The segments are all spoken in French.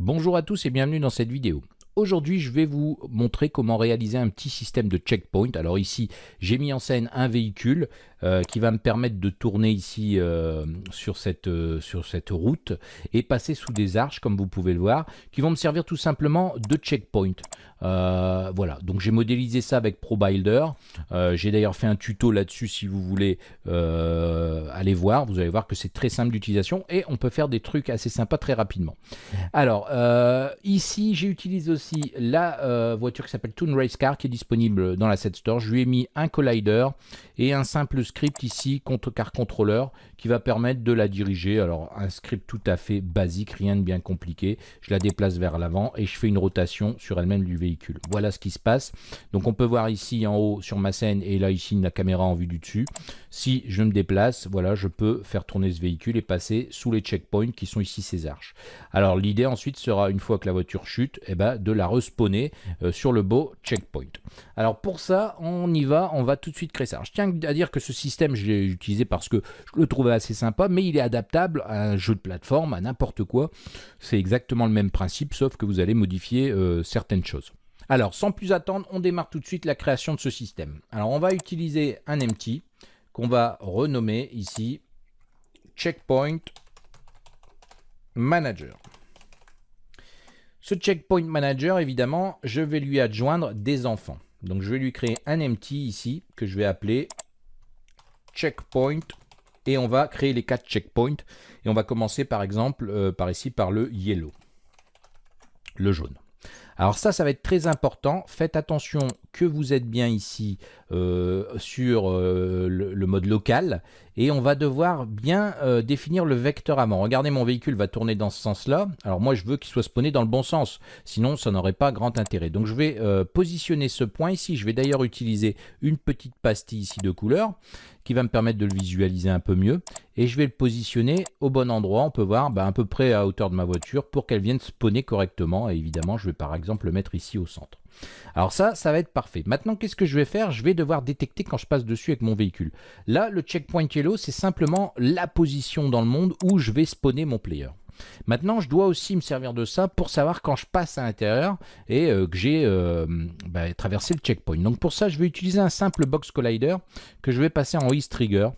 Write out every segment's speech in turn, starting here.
Bonjour à tous et bienvenue dans cette vidéo. Aujourd'hui, je vais vous montrer comment réaliser un petit système de checkpoint. Alors ici, j'ai mis en scène un véhicule euh, qui va me permettre de tourner ici euh, sur, cette, euh, sur cette route et passer sous des arches, comme vous pouvez le voir, qui vont me servir tout simplement de checkpoint. voilà, donc j'ai modélisé ça avec ProBuilder. j'ai d'ailleurs fait un tuto là-dessus si vous voulez aller voir. Vous allez voir que c'est très simple d'utilisation et on peut faire des trucs assez sympas très rapidement. Alors, ici, j'ai utilisé aussi la euh, voiture qui s'appelle Toon Race Car qui est disponible dans la Set Store. Je lui ai mis un collider et un simple script ici, contre car controller, qui va permettre de la diriger. Alors un script tout à fait basique, rien de bien compliqué. Je la déplace vers l'avant et je fais une rotation sur elle-même du véhicule. Voilà ce qui se passe. Donc on peut voir ici en haut sur ma scène et là ici la caméra en vue du dessus. Si je me déplace, voilà, je peux faire tourner ce véhicule et passer sous les checkpoints qui sont ici ces arches. Alors l'idée ensuite sera, une fois que la voiture chute, et eh ben, de la respawner euh, sur le beau checkpoint. Alors pour ça, on y va, on va tout de suite créer ça. je tiens à dire que ce système, je l'ai utilisé parce que je le trouvais assez sympa, mais il est adaptable à un jeu de plateforme, à n'importe quoi. C'est exactement le même principe, sauf que vous allez modifier euh, certaines choses. Alors, sans plus attendre, on démarre tout de suite la création de ce système. Alors, on va utiliser un empty qu'on va renommer ici Checkpoint Manager. Ce Checkpoint Manager, évidemment, je vais lui adjoindre des enfants. Donc, je vais lui créer un empty ici que je vais appeler Checkpoint et on va créer les quatre checkpoints et on va commencer par exemple euh, par ici par le yellow, le jaune. Alors ça, ça va être très important. Faites attention que vous êtes bien ici euh, sur euh, le, mode local et on va devoir bien euh, définir le vecteur avant. Regardez, mon véhicule va tourner dans ce sens-là. Alors moi, je veux qu'il soit spawné dans le bon sens, sinon ça n'aurait pas grand intérêt. Donc je vais positionner ce point ici. Je vais d'ailleurs utiliser une petite pastille ici de couleur qui va me permettre de le visualiser un peu mieux. Et je vais le positionner au bon endroit. On peut voir bah, à peu près à hauteur de ma voiture pour qu'elle vienne spawner correctement. Et évidemment, je vais par exemple le mettre ici au centre. Alors ça, ça va être parfait. Maintenant, qu'est-ce que je vais faire? Je vais devoir détecter quand je passe dessus avec mon véhicule. Là, le checkpoint yellow, c'est simplement la position dans le monde où je vais spawner mon player. Maintenant, je dois aussi me servir de ça pour savoir quand je passe à l'intérieur et euh, que j'ai euh, bah, traversé le checkpoint. Donc pour ça, je vais utiliser un simple box collider que je vais passer en Ease Trigger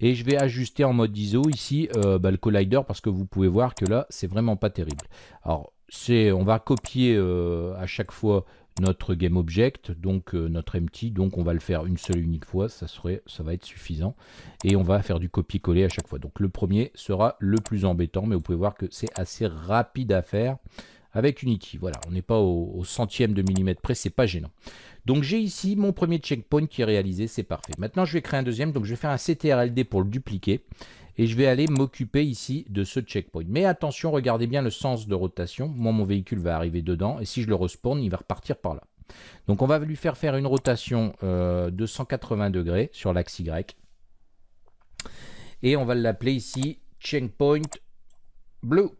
et je vais ajuster en mode ISO ici euh, bah, le collider parce que vous pouvez voir que là, c'est vraiment pas terrible. Alors, on va copier à chaque fois notre GameObject, donc euh, notre empty, donc on va le faire une seule unique fois, ça, serait, ça va être suffisant. Et on va faire du copier-coller à chaque fois. Donc le premier sera le plus embêtant, mais vous pouvez voir que c'est assez rapide à faire avec Unity. Voilà, on n'est pas au, centième de millimètre près, c'est pas gênant. Donc j'ai ici mon premier checkpoint qui est réalisé, c'est parfait. Maintenant je vais créer un deuxième, donc je vais faire un CTRLD pour le dupliquer et je vais aller m'occuper ici de ce checkpoint. Mais attention, regardez bien le sens de rotation. Moi, mon véhicule va arriver dedans et si je le respawn, il va repartir par là. Donc on va lui faire faire une rotation euh, de 180 degrés sur l'axe Y. Et on va l'appeler ici checkpoint blue.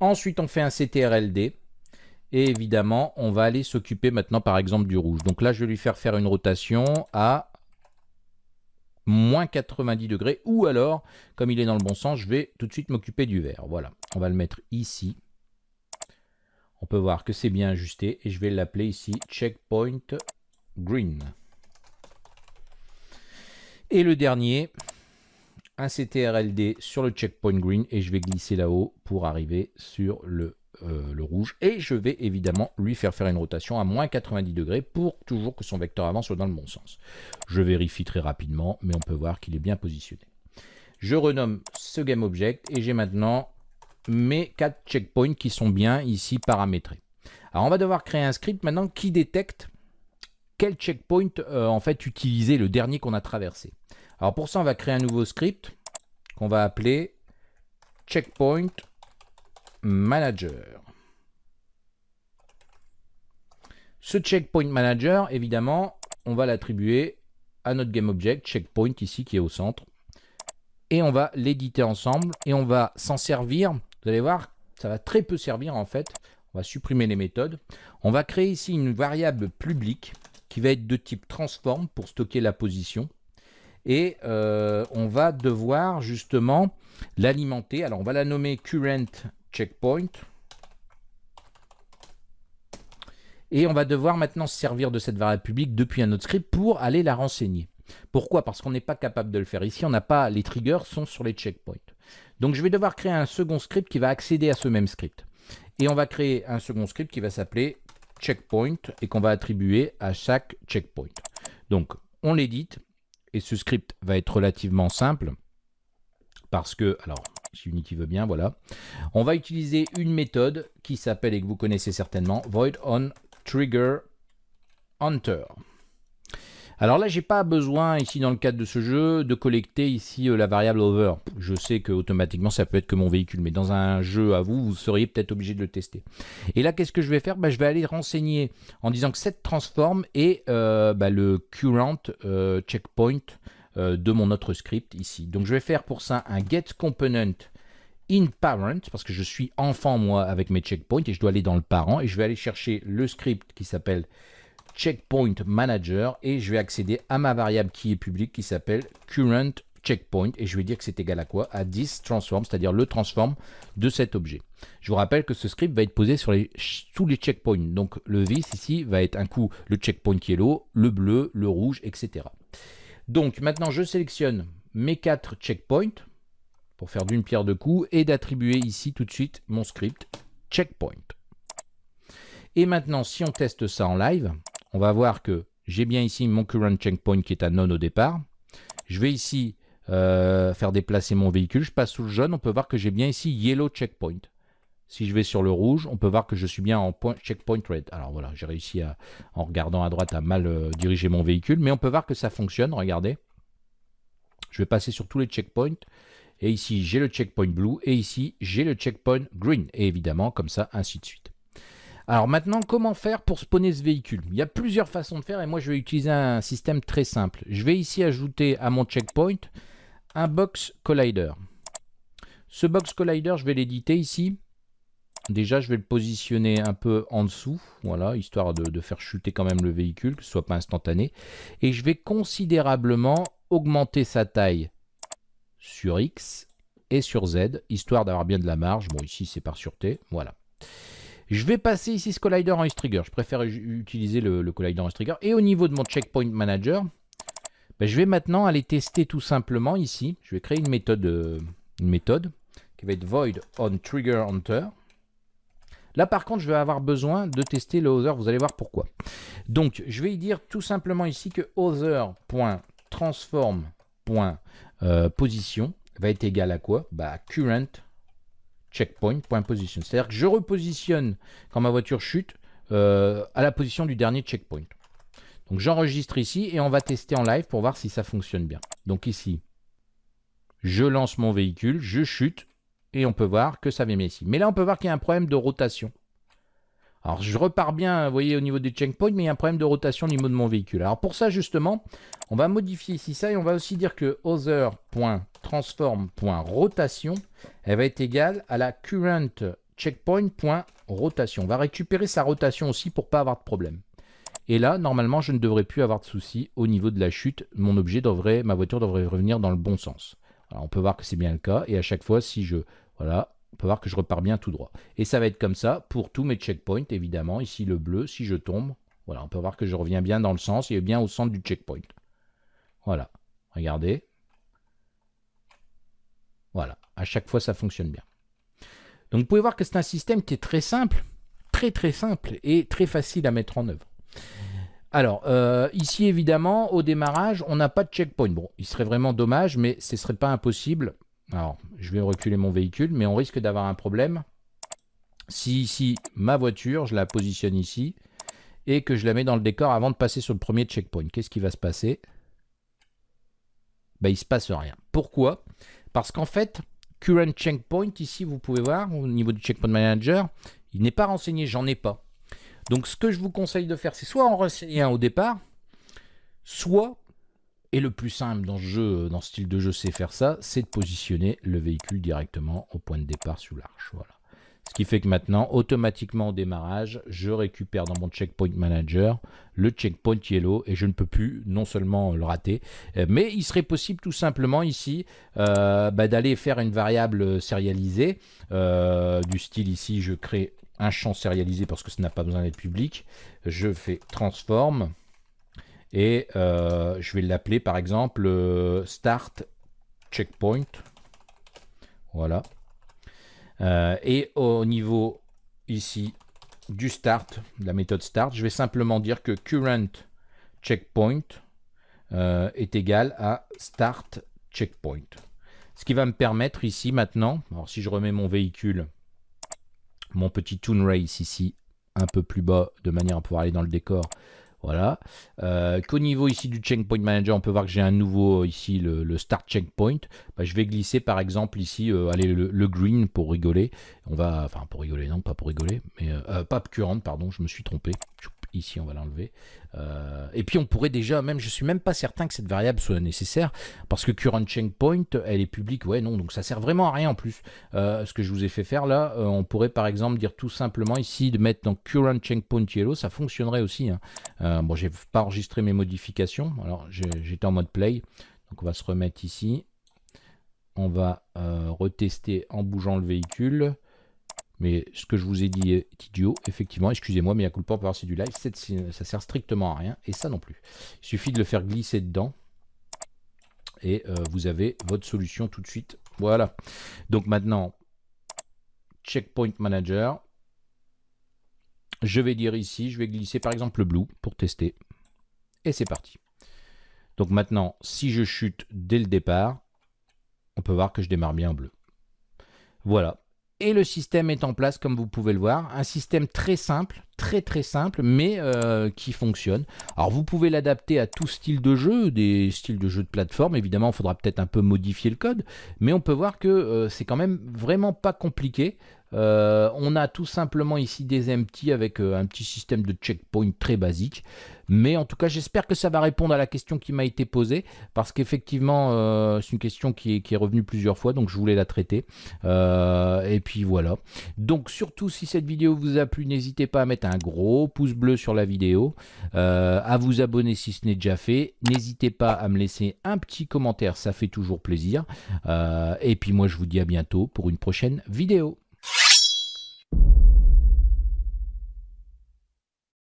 Ensuite, on fait un CTRLD. Et évidemment, on va aller s'occuper maintenant, par exemple, du rouge. Donc là, je vais lui faire faire une rotation à moins 90 degrés, ou alors, comme il est dans le bon sens, je vais tout de suite m'occuper du vert. Voilà, on va le mettre ici. On peut voir que c'est bien ajusté, et je vais l'appeler ici Checkpoint Green. Et le dernier, un CTRLD sur le Checkpoint Green, et je vais glisser là-haut pour arriver sur le euh, le rouge et je vais évidemment lui faire faire une rotation à moins 90 degrés pour toujours que son vecteur avant soit dans le bon sens. Je vérifie très rapidement mais on peut voir qu'il est bien positionné. Je renomme ce GameObject et j'ai maintenant mes quatre checkpoints qui sont bien ici paramétrés. Alors on va devoir créer un script maintenant qui détecte quel checkpoint euh, en fait utiliser le dernier qu'on a traversé. Alors pour ça on va créer un nouveau script qu'on va appeler checkpoint Manager. Ce checkpoint manager, évidemment, on va l'attribuer à notre GameObject, checkpoint ici qui est au centre. Et on va l'éditer ensemble et on va s'en servir. Vous allez voir, ça va très peu servir en fait. On va supprimer les méthodes. On va créer ici une variable publique qui va être de type transform pour stocker la position. Et euh, on va devoir justement l'alimenter. Alors on va la nommer current checkpoint. Et on va devoir maintenant se servir de cette variable publique depuis un autre script pour aller la renseigner. Pourquoi? Parce qu'on n'est pas capable de le faire. Ici, on n'a pas les triggers sont sur les checkpoints. Donc je vais devoir créer un second script qui va accéder à ce même script. Et on va créer un second script qui va s'appeler checkpoint et qu'on va attribuer à chaque checkpoint. Donc on l'édite et ce script va être relativement simple parce que, alors si Unity veut bien, voilà. On va utiliser une méthode qui s'appelle et que vous connaissez certainement void on trigger. Alors là, j'ai pas besoin ici dans le cadre de ce jeu de collecter ici euh, la variable over. Je sais que automatiquement ça peut être que mon véhicule, mais dans un jeu à vous, vous seriez peut-être obligé de le tester. Et là, qu'est-ce que je vais faire? Bah, Je vais aller renseigner en disant que cette transform est euh, bah, le current euh, checkpoint de mon autre script ici. Donc je vais faire pour ça un get component in parent, parce que je suis enfant moi avec mes checkpoints et je dois aller dans le parent et je vais aller chercher le script qui s'appelle checkpoint manager et je vais accéder à ma variable qui est publique qui s'appelle current checkpoint et je vais dire que c'est égal à quoi? À this transform, c'est-à-dire le transform de cet objet. Je vous rappelle que ce script va être posé sur les, tous les checkpoints. Donc le this ici va être un coup le checkpoint yellow, le bleu, le rouge, etc. Donc maintenant je sélectionne mes quatre checkpoints pour faire d'une pierre deux coups et d'attribuer ici tout de suite mon script checkpoint. Et maintenant si on teste ça en live, on va voir que j'ai bien ici mon current checkpoint qui est à non au départ. Je vais ici euh, faire déplacer mon véhicule. Je passe sous le jaune. On peut voir que j'ai bien ici yellow checkpoint. Si je vais sur le rouge, on peut voir que je suis bien en point, checkpoint red. Alors voilà, j'ai réussi à, en regardant à droite à mal euh, diriger mon véhicule. Mais on peut voir que ça fonctionne. Regardez. Je vais passer sur tous les checkpoints. Et ici, j'ai le checkpoint blue. Et ici, j'ai le checkpoint green. Et évidemment, comme ça, ainsi de suite. Alors maintenant, comment faire pour spawner ce véhicule? Il y a plusieurs façons de faire et moi je vais utiliser un système très simple. Je vais ici ajouter à mon checkpoint un box collider. Ce box collider, je vais l'éditer ici. Déjà, je vais le positionner un peu en dessous, voilà, histoire de, faire chuter quand même le véhicule, que ce soit pas instantané. Et je vais considérablement augmenter sa taille sur X et sur Z, histoire d'avoir bien de la marge. Bon, ici, c'est par sûreté, voilà. Je vais passer ici ce collider en trigger. Je préfère utiliser le, collider en trigger. Et au niveau de mon checkpoint manager, ben, je vais maintenant aller tester tout simplement ici. Je vais créer une méthode, euh, une méthode qui va être void on trigger. Là, par contre, je vais avoir besoin de tester le other. Vous allez voir pourquoi. Donc, je vais y dire tout simplement ici que other.transform.position va être égal à quoi? Bah, Current checkpoint.position. C'est-à-dire que je repositionne quand ma voiture chute euh, à la position du dernier checkpoint. Donc j'enregistre ici et on va tester en live pour voir si ça fonctionne bien. Donc ici, je lance mon véhicule, je chute et on peut voir que ça vient ici. Mais là, on peut voir qu'il y a un problème de rotation. Alors je repars bien, vous voyez, au niveau des checkpoints, mais il y a un problème de rotation au niveau de mon véhicule. Alors pour ça, justement, on va modifier ici ça et on va aussi dire que other.transform.rotation, elle va être égale à la current checkpoint.rotation. On va récupérer sa rotation aussi pour pas avoir de problème. Et là, normalement, je ne devrais plus avoir de soucis au niveau de la chute. Mon objet devrait, ma voiture devrait revenir dans le bon sens. Alors, on peut voir que c'est bien le cas. Et à chaque fois, si je, voilà, on peut voir que je repars bien tout droit. Et ça va être comme ça pour tous mes checkpoints, évidemment. Ici, le bleu, si je tombe, voilà, on peut voir que je reviens bien dans le sens et bien au centre du checkpoint. Voilà, regardez. Voilà, à chaque fois, ça fonctionne bien. Donc, vous pouvez voir que c'est un système qui est très simple, très très simple et très facile à mettre en œuvre. Alors, euh, ici, évidemment, au démarrage, on n'a pas de checkpoint. Bon, il serait vraiment dommage, mais ce ne serait pas impossible. Alors, je vais reculer mon véhicule, mais on risque d'avoir un problème. Si ici, ma voiture, je la positionne ici, et que je la mets dans le décor avant de passer sur le premier checkpoint, qu'est-ce qui va se passer? Ben, Il ne se passe rien. Pourquoi? Parce qu'en fait, current checkpoint, ici, vous pouvez voir, au niveau du checkpoint manager, il n'est pas renseigné, j'en ai pas. Donc, ce que je vous conseille de faire, c'est soit en renseigner un au départ, soit et le plus simple dans ce style de jeu, c'est faire ça, c'est de positionner le véhicule directement au point de départ sous l'arche. Voilà. Ce qui fait que maintenant, automatiquement au démarrage, je récupère dans mon checkpoint manager le checkpoint yellow et je ne peux plus non seulement le rater, euh, mais il serait possible tout simplement ici euh, bah, d'aller faire une variable sérialisée euh, du style ici je crée un champ sérialisé parce que ça n'a pas besoin d'être public. Je fais transform et je vais l'appeler par exemple start checkpoint. Voilà. et au niveau ici du start, de la méthode start, je vais simplement dire que current checkpoint euh, est égal à start checkpoint. Ce qui va me permettre ici maintenant, alors si je remets mon véhicule, mon petit Toon Race ici, un peu plus bas, de manière à pouvoir aller dans le décor, voilà. Euh, qu'au niveau ici du checkpoint manager, on peut voir que j'ai un nouveau ici, le, start checkpoint. Bah, je vais glisser par exemple ici, euh, allez, le, green pour rigoler. On va, enfin pour rigoler, non pas pour rigoler, mais euh, pas current, pardon, je me suis trompé. Ici, on va l'enlever. Euh, et puis, on pourrait déjà, même, je suis même pas certain que cette variable soit nécessaire, parce que current checkpoint, elle est publique. Ouais, non, donc ça sert vraiment à rien en plus. Euh, ce que je vous ai fait faire là, euh, on pourrait par exemple dire tout simplement ici de mettre dans current checkpoint yellow, ça fonctionnerait aussi. Hein. bon, j'ai pas enregistré mes modifications. Alors, j'étais en mode play. Donc, on va se remettre ici. On va retester en bougeant le véhicule. Mais ce que je vous ai dit est idiot, effectivement. Excusez-moi, mais à coup de voir c'est du live. Ça sert strictement à rien. Et ça non plus. Il suffit de le faire glisser dedans. Et euh, vous avez votre solution tout de suite. Voilà. Donc maintenant, Checkpoint Manager. Je vais dire ici, je vais glisser par exemple le blue pour tester. Et c'est parti. Donc maintenant, si je chute dès le départ, on peut voir que je démarre bien en bleu. Voilà, et le système est en place comme vous pouvez le voir. Un système très simple, très très simple, mais euh, qui fonctionne. Alors vous pouvez l'adapter à tout style de jeu, des styles de jeu de plateforme. Évidemment, il faudra peut-être un peu modifier le code, mais on peut voir que euh, c'est quand même vraiment pas compliqué. Euh, on a tout simplement ici des empty avec un petit système de checkpoint très basique. Mais en tout cas, j'espère que ça va répondre à la question qui m'a été posée, parce qu'effectivement, euh, c'est une question qui est, revenue plusieurs fois, donc je voulais la traiter. Euh, et puis voilà. Donc surtout, si cette vidéo vous a plu, n'hésitez pas à mettre un gros pouce bleu sur la vidéo, euh, à vous abonner si ce n'est déjà fait. N'hésitez pas à me laisser un petit commentaire, ça fait toujours plaisir. et puis moi, je vous dis à bientôt pour une prochaine vidéo.